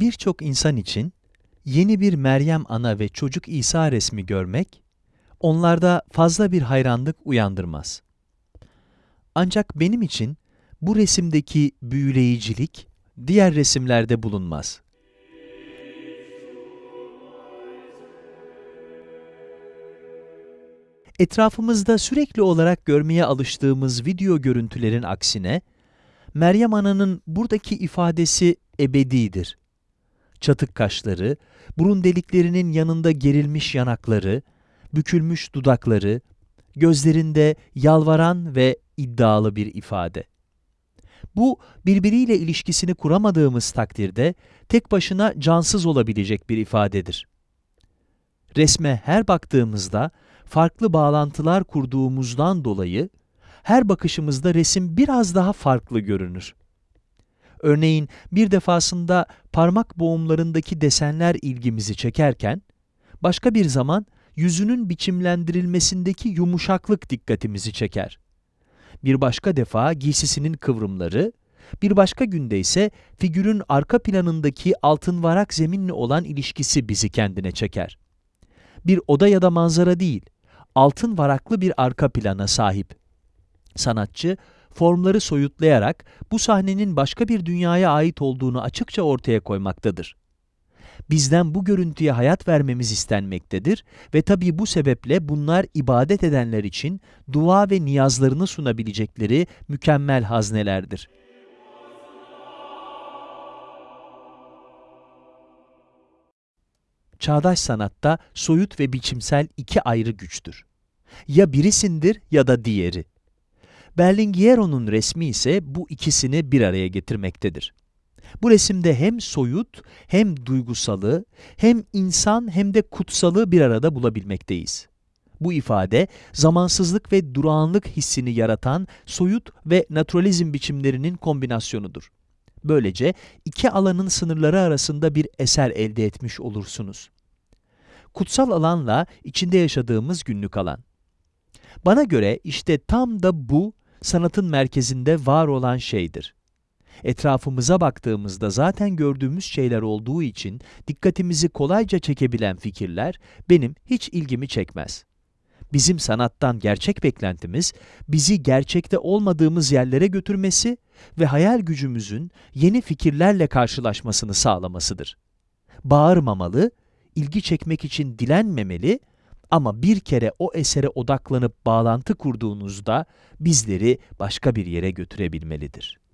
Birçok insan için yeni bir Meryem Ana ve çocuk İsa resmi görmek, onlarda fazla bir hayranlık uyandırmaz. Ancak benim için bu resimdeki büyüleyicilik diğer resimlerde bulunmaz. Etrafımızda sürekli olarak görmeye alıştığımız video görüntülerin aksine, Meryem Ana'nın buradaki ifadesi ebedidir. Çatık kaşları, burun deliklerinin yanında gerilmiş yanakları, bükülmüş dudakları, gözlerinde yalvaran ve iddialı bir ifade. Bu, birbiriyle ilişkisini kuramadığımız takdirde tek başına cansız olabilecek bir ifadedir. Resme her baktığımızda farklı bağlantılar kurduğumuzdan dolayı her bakışımızda resim biraz daha farklı görünür. Örneğin bir defasında parmak boğumlarındaki desenler ilgimizi çekerken, başka bir zaman yüzünün biçimlendirilmesindeki yumuşaklık dikkatimizi çeker. Bir başka defa giysisinin kıvrımları, bir başka günde ise figürün arka planındaki altın varak zeminle olan ilişkisi bizi kendine çeker. Bir oda ya da manzara değil, altın varaklı bir arka plana sahip. Sanatçı, formları soyutlayarak bu sahnenin başka bir dünyaya ait olduğunu açıkça ortaya koymaktadır. Bizden bu görüntüye hayat vermemiz istenmektedir ve tabii bu sebeple bunlar ibadet edenler için dua ve niyazlarını sunabilecekleri mükemmel haznelerdir. Çağdaş sanatta soyut ve biçimsel iki ayrı güçtür. Ya birisindir ya da diğeri. Berlingiero'nun resmi ise bu ikisini bir araya getirmektedir. Bu resimde hem soyut, hem duygusalı, hem insan hem de kutsalı bir arada bulabilmekteyiz. Bu ifade, zamansızlık ve durağanlık hissini yaratan soyut ve naturalizm biçimlerinin kombinasyonudur. Böylece iki alanın sınırları arasında bir eser elde etmiş olursunuz. Kutsal alanla içinde yaşadığımız günlük alan. Bana göre işte tam da bu sanatın merkezinde var olan şeydir. Etrafımıza baktığımızda zaten gördüğümüz şeyler olduğu için dikkatimizi kolayca çekebilen fikirler benim hiç ilgimi çekmez. Bizim sanattan gerçek beklentimiz, bizi gerçekte olmadığımız yerlere götürmesi ve hayal gücümüzün yeni fikirlerle karşılaşmasını sağlamasıdır. Bağırmamalı, ilgi çekmek için dilenmemeli ama bir kere o esere odaklanıp bağlantı kurduğunuzda bizleri başka bir yere götürebilmelidir.